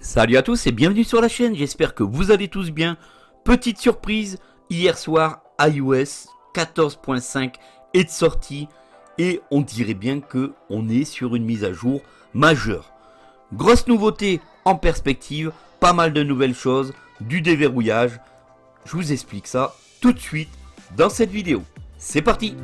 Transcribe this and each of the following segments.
Salut à tous et bienvenue sur la chaîne, j'espère que vous allez tous bien. Petite surprise, hier soir iOS 14.5 est de sortie et on dirait bien que on est sur une mise à jour majeure. Grosse nouveauté en perspective, pas mal de nouvelles choses, du déverrouillage. Je vous explique ça tout de suite dans cette vidéo. C'est parti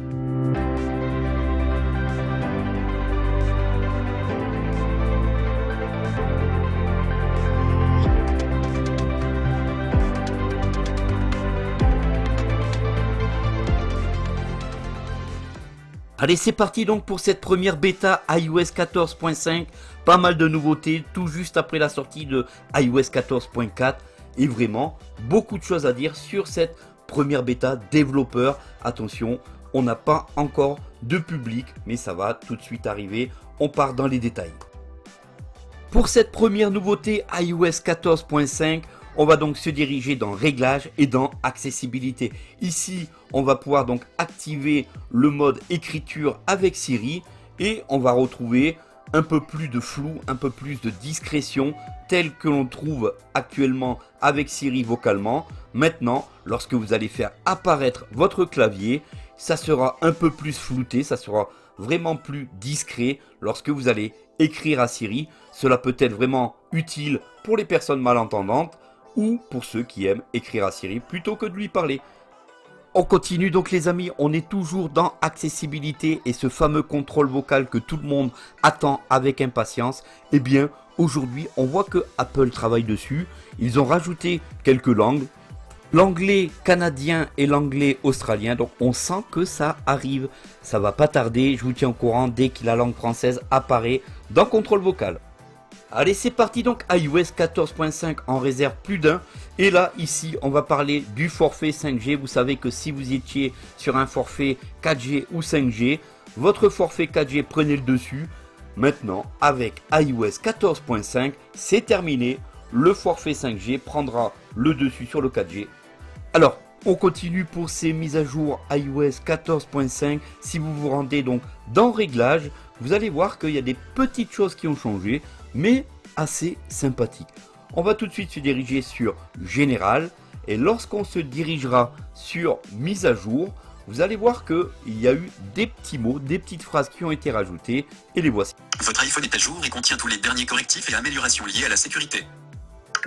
Allez, c'est parti donc pour cette première bêta iOS 14.5. Pas mal de nouveautés, tout juste après la sortie de iOS 14.4. Et vraiment, beaucoup de choses à dire sur cette première bêta développeur. Attention, on n'a pas encore de public, mais ça va tout de suite arriver. On part dans les détails. Pour cette première nouveauté iOS 14.5, on va donc se diriger dans Réglages et dans Accessibilité. Ici, on va pouvoir donc activer le mode écriture avec Siri et on va retrouver un peu plus de flou, un peu plus de discrétion tel que l'on trouve actuellement avec Siri vocalement. Maintenant, lorsque vous allez faire apparaître votre clavier, ça sera un peu plus flouté, ça sera vraiment plus discret lorsque vous allez écrire à Siri. Cela peut être vraiment utile pour les personnes malentendantes ou pour ceux qui aiment écrire à Siri plutôt que de lui parler. On continue donc les amis, on est toujours dans accessibilité et ce fameux contrôle vocal que tout le monde attend avec impatience. Eh bien aujourd'hui on voit que Apple travaille dessus, ils ont rajouté quelques langues, l'anglais canadien et l'anglais australien, donc on sent que ça arrive, ça va pas tarder, je vous tiens au courant dès que la langue française apparaît dans contrôle vocal. Allez, c'est parti donc, iOS 14.5 en réserve plus d'un. Et là, ici, on va parler du forfait 5G. Vous savez que si vous étiez sur un forfait 4G ou 5G, votre forfait 4G prenait le dessus. Maintenant, avec iOS 14.5, c'est terminé. Le forfait 5G prendra le dessus sur le 4G. Alors, on continue pour ces mises à jour iOS 14.5. Si vous vous rendez donc dans Réglages, vous allez voir qu'il y a des petites choses qui ont changé mais assez sympathique. On va tout de suite se diriger sur Général et lorsqu'on se dirigera sur Mise à jour, vous allez voir qu'il y a eu des petits mots, des petites phrases qui ont été rajoutées et les voici. Votre iPhone est à jour et contient tous les derniers correctifs et améliorations liées à la sécurité.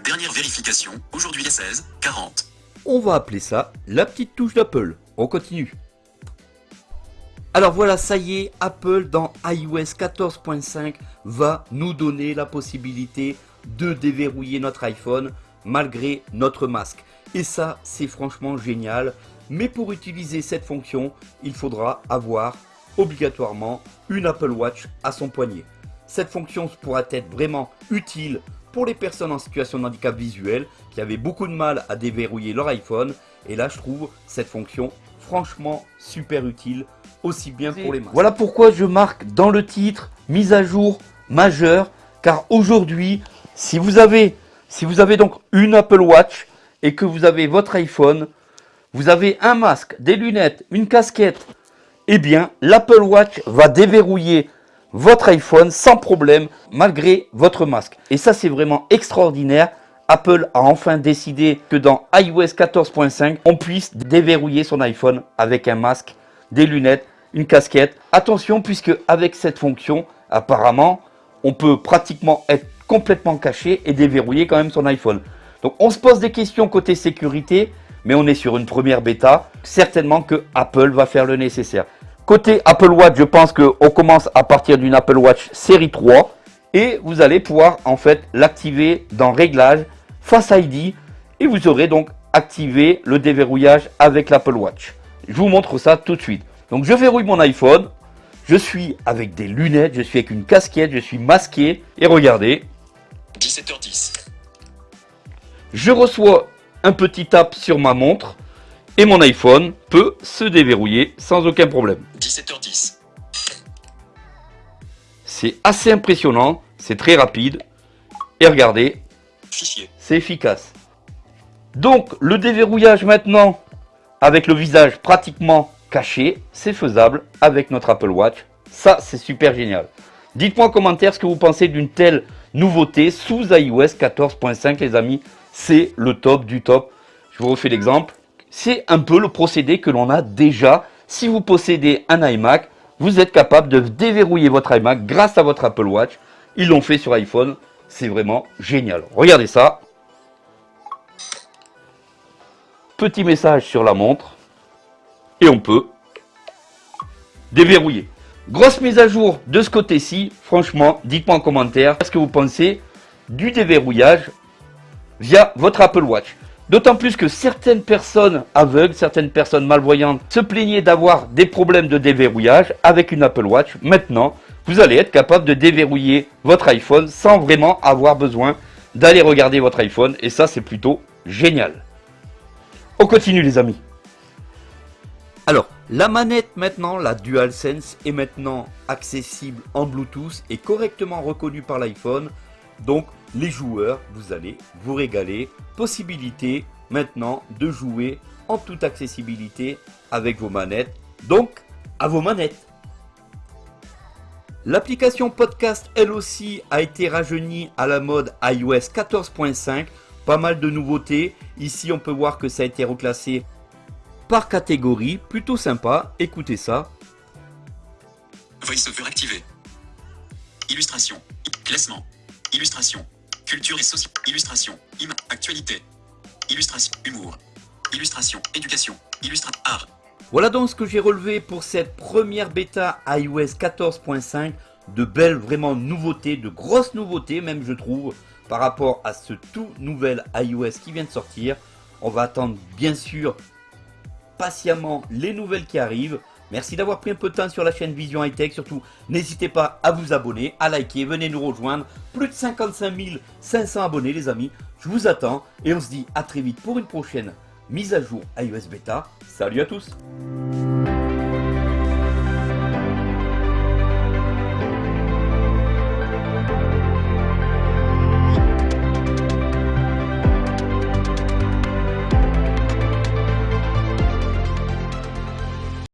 Dernière vérification, aujourd'hui les 16, 40. On va appeler ça la petite touche d'Apple. On continue. Alors voilà, ça y est, Apple dans iOS 14.5 va nous donner la possibilité de déverrouiller notre iPhone malgré notre masque. Et ça, c'est franchement génial. Mais pour utiliser cette fonction, il faudra avoir obligatoirement une Apple Watch à son poignet. Cette fonction pourra être vraiment utile pour les personnes en situation de handicap visuel qui avaient beaucoup de mal à déverrouiller leur iPhone. Et là, je trouve cette fonction franchement super utile aussi bien pour les masques. Voilà pourquoi je marque dans le titre mise à jour majeure car aujourd'hui si vous avez si vous avez donc une Apple Watch et que vous avez votre iPhone, vous avez un masque, des lunettes, une casquette, eh bien l'Apple Watch va déverrouiller votre iPhone sans problème malgré votre masque. Et ça c'est vraiment extraordinaire. Apple a enfin décidé que dans iOS 14.5, on puisse déverrouiller son iPhone avec un masque, des lunettes une casquette. Attention puisque avec cette fonction, apparemment, on peut pratiquement être complètement caché et déverrouiller quand même son iPhone. Donc on se pose des questions côté sécurité, mais on est sur une première bêta. Certainement que Apple va faire le nécessaire. Côté Apple Watch, je pense qu'on commence à partir d'une Apple Watch série 3. Et vous allez pouvoir en fait l'activer dans Réglages, Face ID. Et vous aurez donc activé le déverrouillage avec l'Apple Watch. Je vous montre ça tout de suite. Donc je verrouille mon iPhone. Je suis avec des lunettes, je suis avec une casquette, je suis masqué. Et regardez. 17h10. Je reçois un petit tap sur ma montre. Et mon iPhone peut se déverrouiller sans aucun problème. 17h10. C'est assez impressionnant, c'est très rapide. Et regardez, c'est efficace. Donc le déverrouillage maintenant, avec le visage pratiquement caché, c'est faisable avec notre Apple Watch. Ça, c'est super génial. Dites-moi en commentaire ce que vous pensez d'une telle nouveauté sous iOS 14.5 les amis. C'est le top du top. Je vous refais l'exemple. C'est un peu le procédé que l'on a déjà. Si vous possédez un iMac, vous êtes capable de déverrouiller votre iMac grâce à votre Apple Watch. Ils l'ont fait sur iPhone. C'est vraiment génial. Regardez ça. Petit message sur la montre. Et on peut déverrouiller. Grosse mise à jour de ce côté-ci. Franchement, dites-moi en commentaire ce que vous pensez du déverrouillage via votre Apple Watch. D'autant plus que certaines personnes aveugles, certaines personnes malvoyantes se plaignaient d'avoir des problèmes de déverrouillage avec une Apple Watch. Maintenant, vous allez être capable de déverrouiller votre iPhone sans vraiment avoir besoin d'aller regarder votre iPhone. Et ça, c'est plutôt génial. On continue les amis. Alors, la manette maintenant, la DualSense, est maintenant accessible en Bluetooth et correctement reconnue par l'iPhone. Donc, les joueurs, vous allez vous régaler. Possibilité maintenant de jouer en toute accessibilité avec vos manettes. Donc, à vos manettes. L'application podcast, elle aussi, a été rajeunie à la mode iOS 14.5. Pas mal de nouveautés. Ici, on peut voir que ça a été reclassé par catégorie. Plutôt sympa. Écoutez ça. VoiceOver activé. Illustration. Classement. Illustration. Culture et société. Illustration. Im actualité. Illustration. Humour. Illustration. Éducation. Illustration. Art. Voilà donc ce que j'ai relevé pour cette première bêta iOS 14.5. De belles vraiment nouveautés, de grosses nouveautés même je trouve par rapport à ce tout nouvel iOS qui vient de sortir. On va attendre bien sûr patiemment les nouvelles qui arrivent. Merci d'avoir pris un peu de temps sur la chaîne Vision High Tech. Surtout, n'hésitez pas à vous abonner, à liker, venez nous rejoindre. Plus de 55 500 abonnés les amis. Je vous attends et on se dit à très vite pour une prochaine mise à jour iOS Beta. Salut à tous